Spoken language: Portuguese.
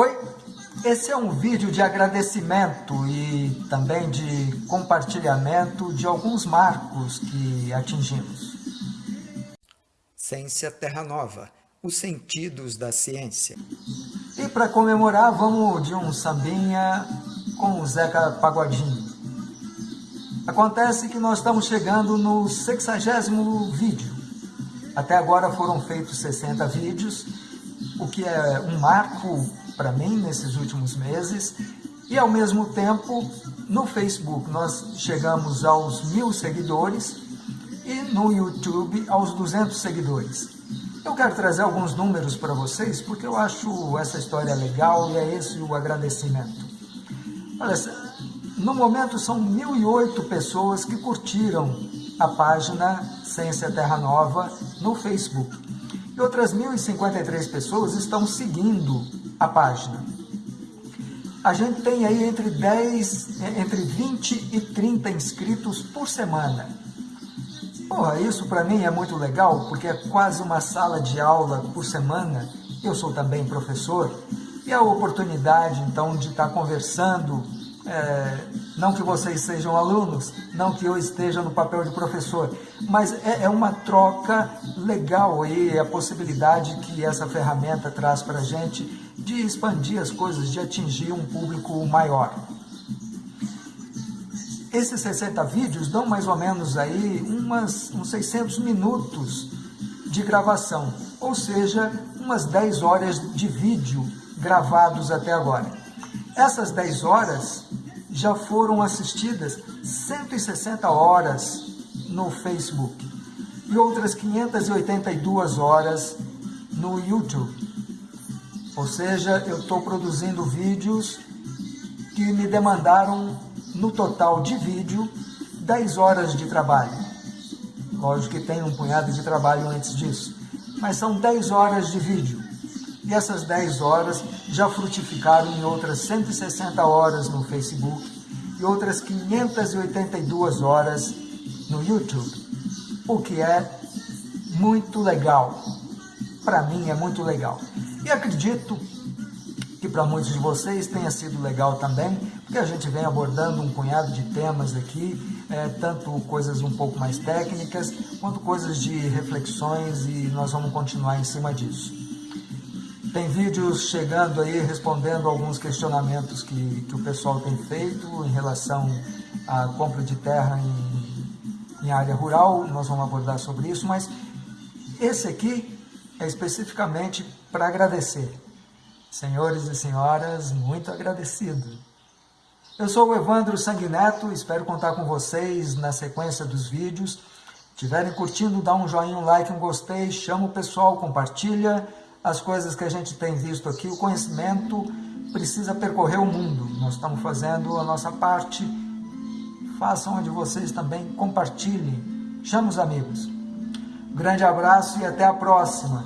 Oi, esse é um vídeo de agradecimento e também de compartilhamento de alguns marcos que atingimos. Ciência Terra Nova, os sentidos da ciência. E para comemorar, vamos de um sambinha com o Zeca Pagodinho. Acontece que nós estamos chegando no 60 vídeo. Até agora foram feitos 60 vídeos, o que é um marco para mim nesses últimos meses. E ao mesmo tempo, no Facebook nós chegamos aos mil seguidores e no YouTube aos 200 seguidores. Eu quero trazer alguns números para vocês porque eu acho essa história legal e é esse o agradecimento. Olha, no momento são 1.008 pessoas que curtiram a página Ciência Terra Nova no Facebook. E outras 1.053 pessoas estão seguindo a página. A gente tem aí entre 10, entre 20 e 30 inscritos por semana. Porra, isso para mim é muito legal, porque é quase uma sala de aula por semana. Eu sou também professor, e a oportunidade, então, de estar conversando, é, não que vocês sejam alunos, não que eu esteja no papel de professor, mas é, é uma troca legal aí, a possibilidade que essa ferramenta traz para a gente de expandir as coisas, de atingir um público maior. Esses 60 vídeos dão mais ou menos aí umas, uns 600 minutos de gravação, ou seja, umas 10 horas de vídeo gravados até agora. Essas 10 horas já foram assistidas 160 horas no Facebook e outras 582 horas no YouTube. Ou seja, eu estou produzindo vídeos que me demandaram, no total de vídeo, 10 horas de trabalho. Lógico que tem um punhado de trabalho antes disso, mas são 10 horas de vídeo. E essas 10 horas já frutificaram em outras 160 horas no Facebook e outras 582 horas no YouTube, o que é muito legal. Para mim é muito legal. E acredito que para muitos de vocês tenha sido legal também, porque a gente vem abordando um punhado de temas aqui, é, tanto coisas um pouco mais técnicas, quanto coisas de reflexões e nós vamos continuar em cima disso. Tem vídeos chegando aí respondendo alguns questionamentos que, que o pessoal tem feito em relação à compra de terra em, em área rural, nós vamos abordar sobre isso, mas esse aqui é especificamente para agradecer. Senhores e senhoras, muito agradecido. Eu sou o Evandro Sanguineto, espero contar com vocês na sequência dos vídeos. Estiverem curtindo, dá um joinha, um like, um gostei, chama o pessoal, compartilha as coisas que a gente tem visto aqui. O conhecimento precisa percorrer o mundo. Nós estamos fazendo a nossa parte. Façam onde vocês também compartilhem. Chama os amigos. Grande abraço e até a próxima.